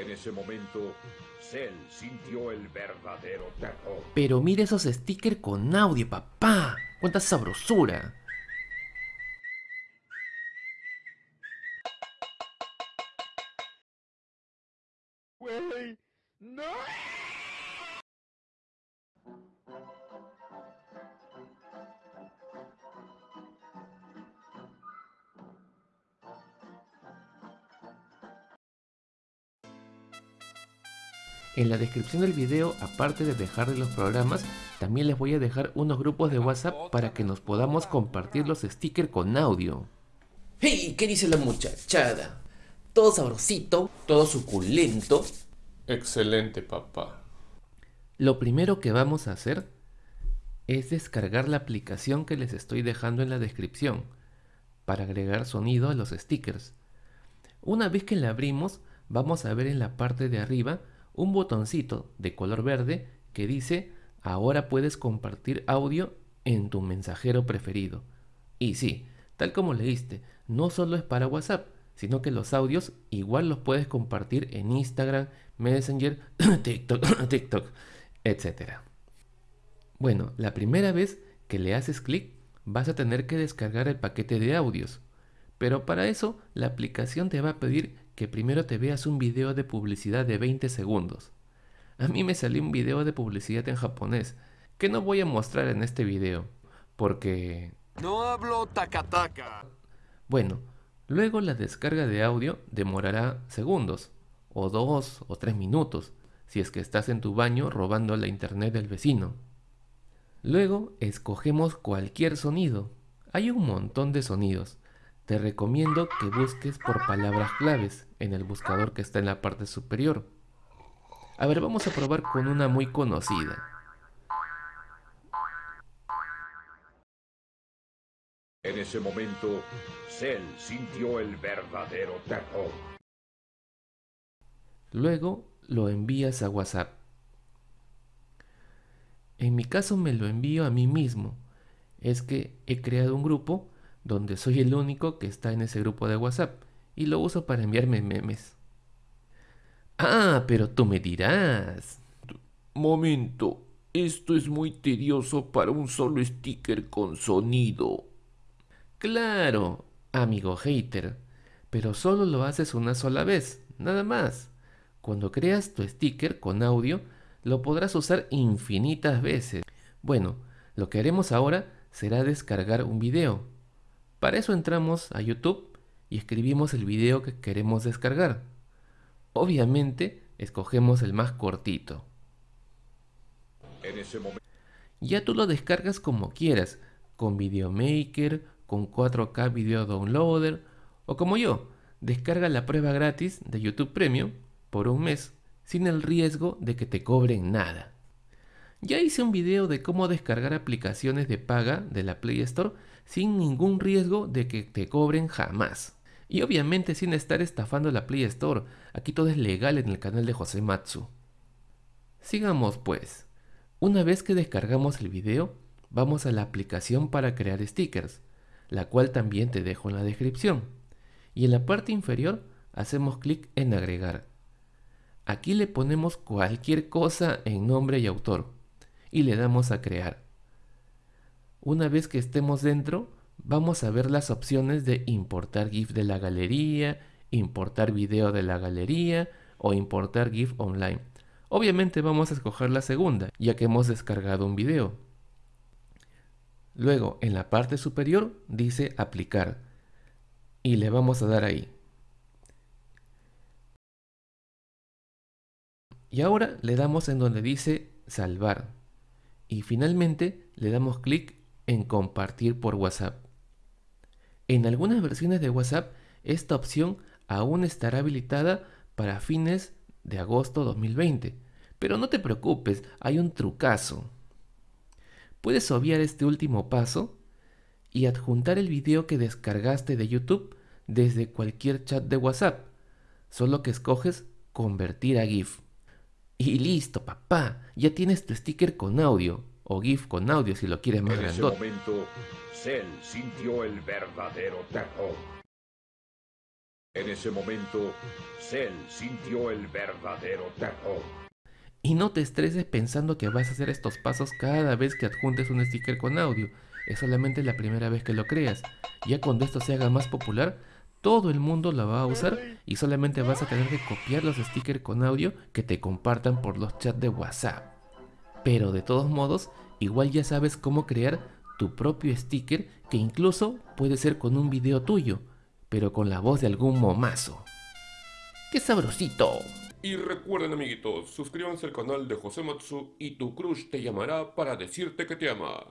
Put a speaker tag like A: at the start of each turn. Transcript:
A: En ese momento, Cell sintió el verdadero terror.
B: Pero mira esos stickers con audio, papá. ¡Cuánta sabrosura!
A: Güey, no.
B: En la descripción del video, aparte de dejarle los programas, también les voy a dejar unos grupos de WhatsApp para que nos podamos compartir los stickers con audio. ¡Hey! ¿Qué dice la muchachada? Todo sabrosito, todo suculento.
C: Excelente, papá.
B: Lo primero que vamos a hacer es descargar la aplicación que les estoy dejando en la descripción para agregar sonido a los stickers. Una vez que la abrimos, vamos a ver en la parte de arriba un botoncito de color verde que dice ahora puedes compartir audio en tu mensajero preferido. Y sí, tal como leíste, no solo es para WhatsApp, sino que los audios igual los puedes compartir en Instagram, Messenger, TikTok, TikTok, etc. Bueno, la primera vez que le haces clic vas a tener que descargar el paquete de audios. Pero para eso la aplicación te va a pedir que primero te veas un video de publicidad de 20 segundos. A mí me salió un video de publicidad en japonés, que no voy a mostrar en este video, porque...
A: No hablo takataka.
B: Bueno, luego la descarga de audio demorará segundos, o dos o tres minutos, si es que estás en tu baño robando la internet del vecino. Luego escogemos cualquier sonido. Hay un montón de sonidos. Te recomiendo que busques por palabras claves en el buscador que está en la parte superior. A ver, vamos a probar con una muy conocida.
A: En ese momento, Cell sintió el verdadero terror.
B: Luego lo envías a WhatsApp. En mi caso me lo envío a mí mismo. Es que he creado un grupo donde soy el único que está en ese grupo de WhatsApp y lo uso para enviarme memes. Ah, pero tú me dirás.
C: Momento, esto es muy tedioso para un solo sticker con sonido.
B: Claro, amigo hater, pero solo lo haces una sola vez, nada más. Cuando creas tu sticker con audio, lo podrás usar infinitas veces. Bueno, lo que haremos ahora será descargar un video. Para eso entramos a YouTube y escribimos el video que queremos descargar. Obviamente, escogemos el más cortito. Ya tú lo descargas como quieras, con Videomaker, con 4K Video Downloader o como yo, descarga la prueba gratis de YouTube Premium por un mes sin el riesgo de que te cobren nada. Ya hice un video de cómo descargar aplicaciones de paga de la Play Store sin ningún riesgo de que te cobren jamás. Y obviamente sin estar estafando la Play Store, aquí todo es legal en el canal de José Matsu. Sigamos pues. Una vez que descargamos el video, vamos a la aplicación para crear stickers, la cual también te dejo en la descripción. Y en la parte inferior hacemos clic en agregar. Aquí le ponemos cualquier cosa en nombre y autor y le damos a crear. Una vez que estemos dentro, vamos a ver las opciones de importar GIF de la galería, importar video de la galería o importar GIF online. Obviamente vamos a escoger la segunda, ya que hemos descargado un video. Luego, en la parte superior dice aplicar y le vamos a dar ahí. Y ahora le damos en donde dice salvar y finalmente le damos clic en compartir por WhatsApp. En algunas versiones de WhatsApp esta opción aún estará habilitada para fines de agosto 2020, pero no te preocupes, hay un trucazo. Puedes obviar este último paso y adjuntar el video que descargaste de YouTube desde cualquier chat de WhatsApp, solo que escoges convertir a GIF. Y listo, papá, ya tienes tu sticker con audio, o GIF con audio si lo quieres más
A: En ese momento, Cell sintió el verdadero terror. En ese momento, Cell sintió el verdadero terror.
B: Y no te estreses pensando que vas a hacer estos pasos cada vez que adjuntes un sticker con audio. Es solamente la primera vez que lo creas. Ya cuando esto se haga más popular, todo el mundo lo va a usar y solamente vas a tener que copiar los stickers con audio que te compartan por los chats de WhatsApp. Pero de todos modos, igual ya sabes cómo crear tu propio sticker que incluso puede ser con un video tuyo, pero con la voz de algún momazo. ¡Qué sabrosito!
D: Y recuerden amiguitos, suscríbanse al canal de José Matsu y tu crush te llamará para decirte que te ama.